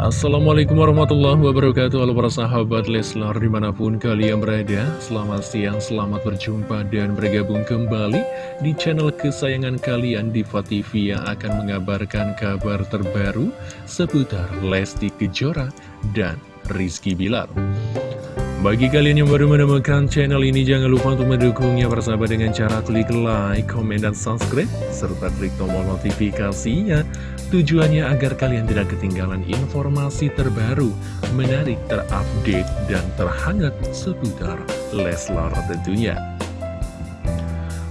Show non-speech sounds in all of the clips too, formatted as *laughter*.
Assalamualaikum warahmatullahi wabarakatuh. Halo para sahabat Leslar di mana pun kalian berada. Selamat siang, selamat berjumpa dan bergabung kembali Di channel kesayangan kalian Diva TV Yang akan mengabarkan kabar terbaru Seputar Lesti Kejora dan Rizky Bilar bagi kalian yang baru menemukan channel ini, jangan lupa untuk mendukungnya bersama dengan cara klik like, komen, dan subscribe, serta klik tombol notifikasinya. Tujuannya agar kalian tidak ketinggalan informasi terbaru, menarik, terupdate, dan terhangat seputar Leslar tentunya.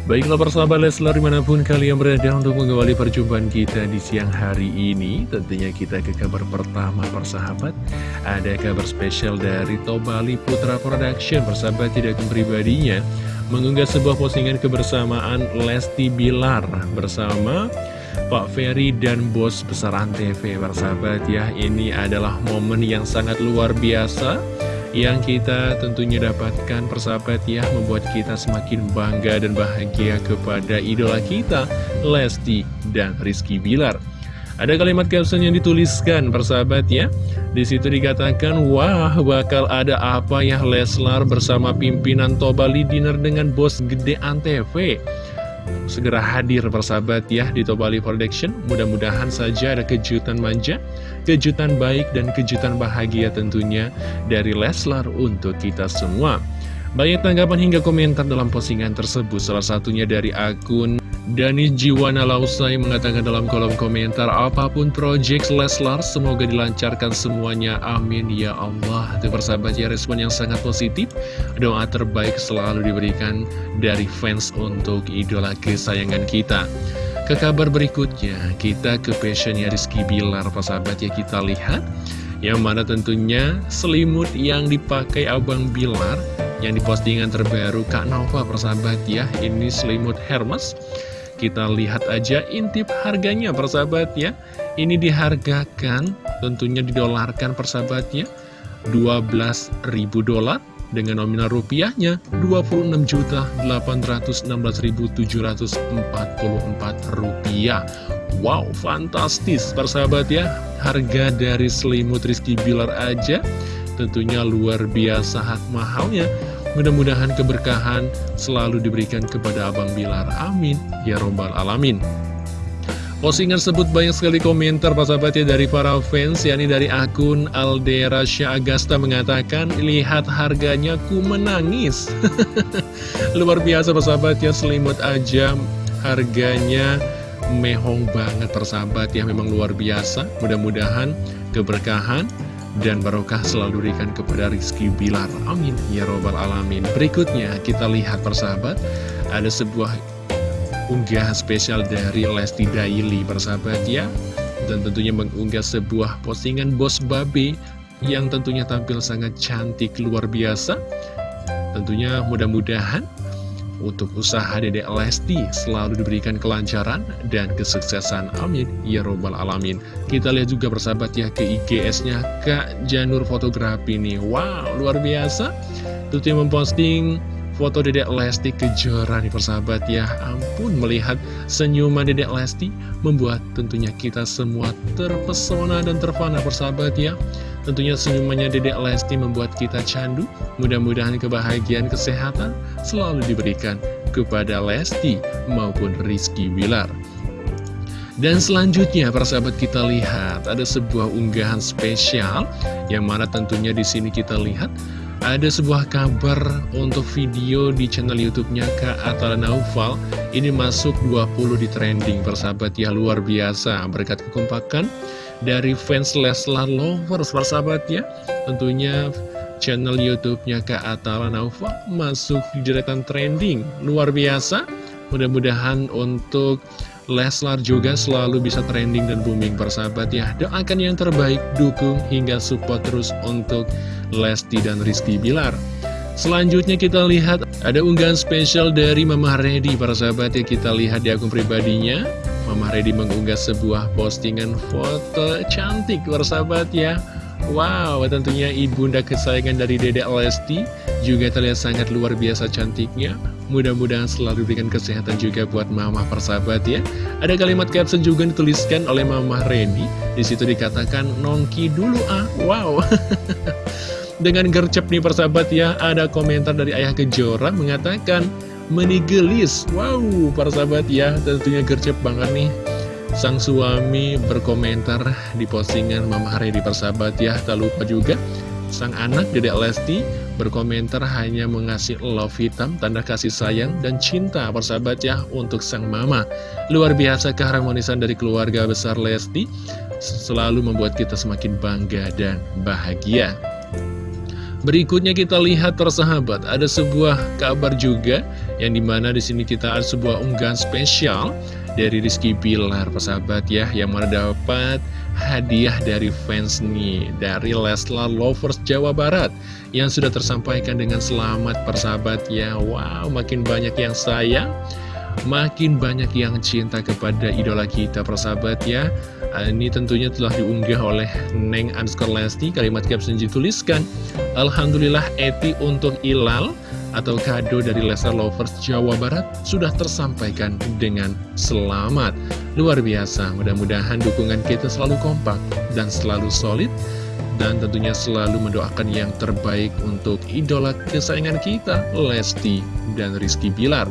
Baiklah persahabat Leslar di mana pun kalian berada untuk mengawali perjumpaan kita di siang hari ini Tentunya kita ke kabar pertama persahabat. Ada kabar spesial dari Tobali Putra Production. Persahabat tidak pribadinya Mengunggah sebuah postingan kebersamaan Lesti Bilar Bersama Pak Ferry dan bos besar Antv Persahabat ya Ini adalah momen yang sangat luar biasa yang kita tentunya dapatkan persahabat ya membuat kita semakin bangga dan bahagia kepada idola kita Lesti dan Rizky Bilar. Ada kalimat caption yang dituliskan persahabat ya. Di situ dikatakan wah bakal ada apa ya Leslar bersama pimpinan Tobali Dinner dengan bos gede Antv segera hadir persahabat ya di Tobali Production. Mudah-mudahan saja ada kejutan manja, kejutan baik dan kejutan bahagia tentunya dari Leslar untuk kita semua. Banyak tanggapan hingga komentar dalam postingan tersebut, salah satunya dari akun Dani Jiwana Lausai mengatakan dalam kolom komentar, apa pun project Leslar, semoga dilancarkan semuanya, amin ya Allah. Itu persahabat ya, respon yang sangat positif, doa terbaik selalu diberikan dari fans untuk idola kesayangan kita. Ke kabar berikutnya, kita ke passionnya Rizky Bilar, persahabat ya, kita lihat. Yang mana tentunya selimut yang dipakai Abang Bilar yang di postingan terbaru Kak Nova persahabat ya ini selimut Hermes kita lihat aja intip harganya persahabat ya. Ini dihargakan tentunya didolarkan persahabatnya 12.000 dolar dengan nominal rupiahnya 26.816.744 rupiah. Wow fantastis persahabat ya. Harga dari selimut Rizky Bilar aja tentunya luar biasa mahalnya Mudah-mudahan keberkahan selalu diberikan kepada Abang Bilar. Amin. Ya Robbal Alamin. Postingan tersebut banyak sekali komentar sahabat ya dari para fans yakni dari akun Aldera Agasta mengatakan lihat harganya ku menangis *laughs* luar biasa sahabat ya selimut aja harganya mehong banget persahabat ya memang luar biasa mudah-mudahan keberkahan dan barokah selalu diberikan kepada Rizky Bilar. Amin. Ya Robbal Alamin. Berikutnya kita lihat persahabat, ada sebuah unggahan spesial dari Lesti Daily persahabat ya. Dan tentunya mengunggah sebuah postingan Bos Babe yang tentunya tampil sangat cantik luar biasa. Tentunya mudah-mudahan untuk usaha Dedek Lesti selalu diberikan kelancaran dan kesuksesan. Amin. Ya Robbal Alamin. Kita lihat juga persahabat ya ke IGS-nya Kak Janur Fotografi nih. Wow, luar biasa. Tentunya memposting foto Dedek Lesti Kejora nih persahabat ya. Ampun melihat senyuman Dedek Lesti membuat tentunya kita semua terpesona dan terpana persahabat ya. Tentunya senyumannya Dedek Lesti membuat kita candu. Mudah-mudahan kebahagiaan kesehatan selalu diberikan kepada Lesti maupun Rizky Wilar. Dan selanjutnya persahabat kita lihat ada sebuah unggahan spesial yang mana tentunya di sini kita lihat ada sebuah kabar untuk video di channel YouTube-nya Kak Atala Naufal ini masuk 20 di trending persahabat ya luar biasa berkat kekompakan dari fans Leslar Lovers persahabat ya. Tentunya channel YouTube-nya Kak Atala Naufa masuk di deretan trending. Luar biasa. Mudah-mudahan untuk Leslar juga selalu bisa trending dan booming persahabat ya. Doakan yang terbaik, dukung hingga support terus untuk Lesti dan Rizky Bilar. Selanjutnya kita lihat ada unggahan spesial dari Mama Reddy para sahabat ya. Kita lihat di akun pribadinya Mama Reddy mengunggah sebuah postingan foto cantik sahabat ya Wow, tentunya ibunda kesayangan dari Dedek Lesti juga terlihat sangat luar biasa cantiknya Mudah-mudahan selalu diberikan kesehatan juga buat mama persahabat ya. Ada kalimat caption juga dituliskan oleh mama Reni. Di situ dikatakan nongki dulu ah. Wow. *laughs* Dengan gercep nih persahabat ya, ada komentar dari Ayah Kejora mengatakan menigelis. Wow, persahabat ya, tentunya gercep banget nih. Sang suami berkomentar di postingan Mama Reni persahabat ya. Tak lupa juga sang anak Dedek Lesti berkomentar hanya mengasih love hitam, tanda kasih sayang dan cinta persahabat ya untuk sang mama. Luar biasa keharmonisan dari keluarga besar Lesti selalu membuat kita semakin bangga dan bahagia. Berikutnya kita lihat persahabat, ada sebuah kabar juga yang di mana di sini kita ada sebuah unggahan spesial dari Rizky Bilar persahabat ya yang mana dapat hadiah dari fans nih dari Leslar Lovers Jawa Barat yang sudah tersampaikan dengan selamat persahabat ya. Wow makin banyak yang sayang makin banyak yang cinta kepada idola kita persahabat ya. Ini tentunya telah diunggah oleh Neng Anskor Lesti kalimat caption dituliskan Alhamdulillah Eti untuk Ilal atau kado dari Lesnar Lovers Jawa Barat sudah tersampaikan dengan selamat. Luar biasa, mudah-mudahan dukungan kita selalu kompak dan selalu solid dan tentunya selalu mendoakan yang terbaik untuk idola kesayangan kita, Lesti dan Rizky Bilar.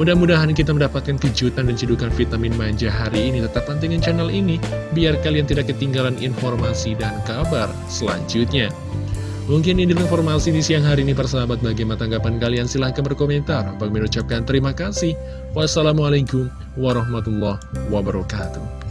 Mudah-mudahan kita mendapatkan kejutan dan cedukan vitamin manja hari ini. Tetap pantengin channel ini, biar kalian tidak ketinggalan informasi dan kabar selanjutnya. Mungkin ini informasi di siang hari ini persahabat bagaimana tanggapan kalian silahkan berkomentar. Bagi mengucapkan terima kasih. Wassalamualaikum warahmatullahi wabarakatuh.